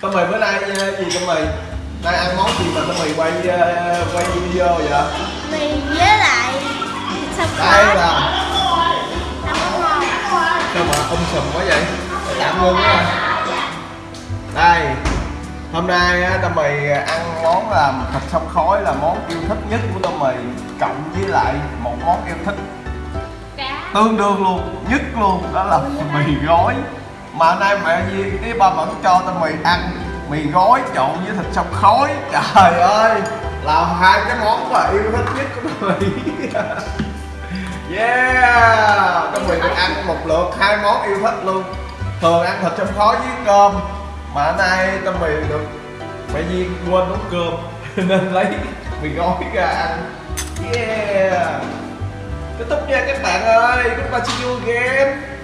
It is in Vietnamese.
Tâm mì bữa nay ờ, gì tâm mì? Nay ăn món gì mà tâm mì quay ờ, quay video vậy? mì với lại sông Đây là sao mà um sùm quá vậy? Tạm ngưng quá. Đây. Hôm nay á, Tâm mì ăn món là thịt sông khói là món yêu thích nhất của Tâm mì cộng với lại một món yêu thích cá tương đương luôn nhất luôn đó là mì gói mà nay mẹ Di cái ba vẫn cho tao mì ăn mì gói trộn với thịt sông khói. Trời ơi là hai cái món mà yêu thích nhất của tao mì yeah tao mì được ăn một lượt hai món yêu thích luôn. Thường ăn thịt sông khói với cơm, mà nay tao mì được mẹ Di quên nấu cơm, nên lấy mì gói ra ăn. Yeah. Kết thúc nha các bạn ơi chúng ta see you game.